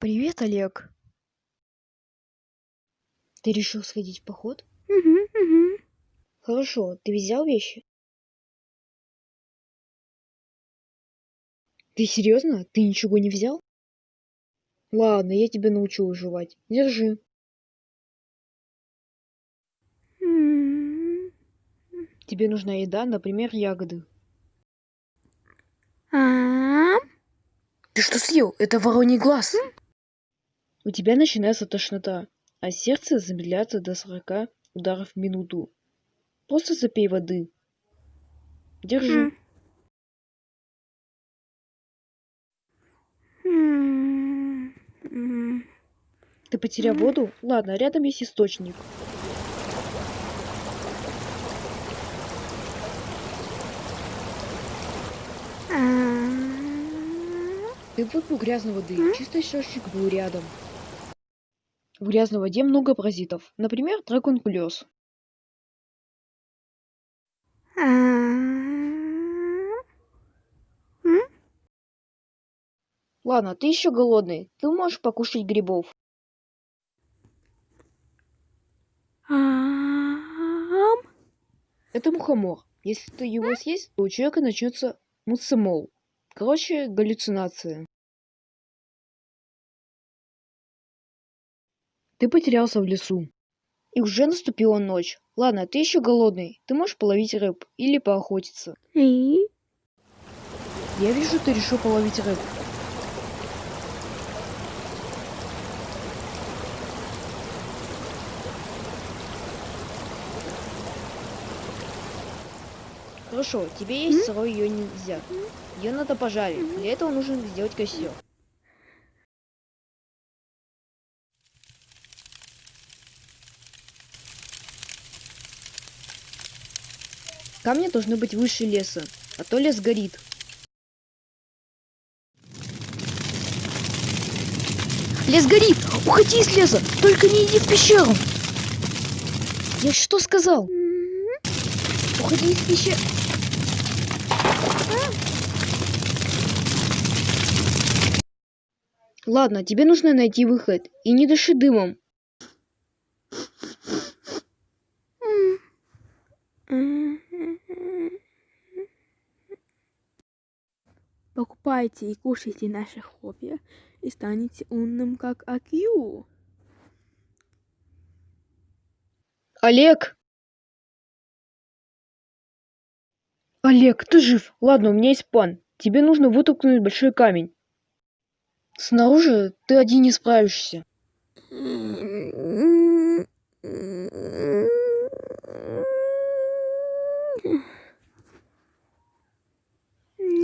Привет, Олег. Ты решил сходить в поход? Мгм, мгм. Хорошо, ты взял вещи? Ты серьезно? Ты ничего не взял? Ладно, я тебя научу выживать. Держи. Тебе нужна еда, например, ягоды. А? Ты что съел? Это вороний глаз. У тебя начинается тошнота, а сердце замедляется до 40 ударов в минуту. Просто запей воды. Держи. Ты потерял воду? Ладно, рядом есть источник. Ты выпил грязной воды. Чистый источник был рядом. В грязной воде много паразитов. Например, драконкулез. Ладно, ты еще голодный. Ты можешь покушать грибов. Это мухомор. Если ты его съесть, то у человека начнется муцимол. Короче, галлюцинация. Ты потерялся в лесу. И уже наступила ночь. Ладно, ты еще голодный. Ты можешь половить рыб или поохотиться. И? Я вижу, ты решил половить рыб. Хорошо, тебе есть сырой ее нельзя. Ее надо пожарить. Для этого нужно сделать костер. Камни должны быть выше леса, а то лес горит. Лес горит! Уходи из леса! Только не иди в пещеру! Я что сказал? Уходи из пещеры! Ладно, тебе нужно найти выход. И не дыши дымом. Покупайте и кушайте наши хобби и станете умным, как Акью. Олег! Олег, ты жив? Ладно, у меня есть план. Тебе нужно вытолкнуть большой камень. Снаружи ты один не справишься.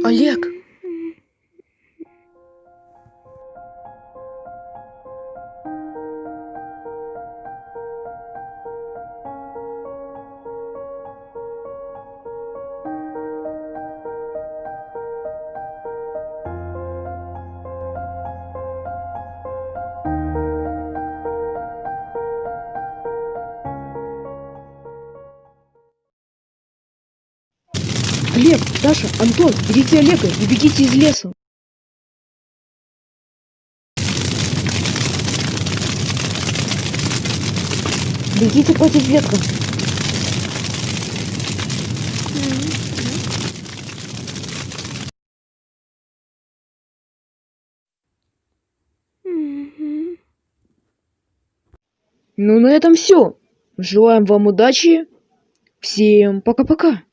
Олег! Олег, Даша, Антон, берите Олега и бегите из леса. Бегите против ветра. Ну, на этом все. Желаем вам удачи. Всем пока-пока.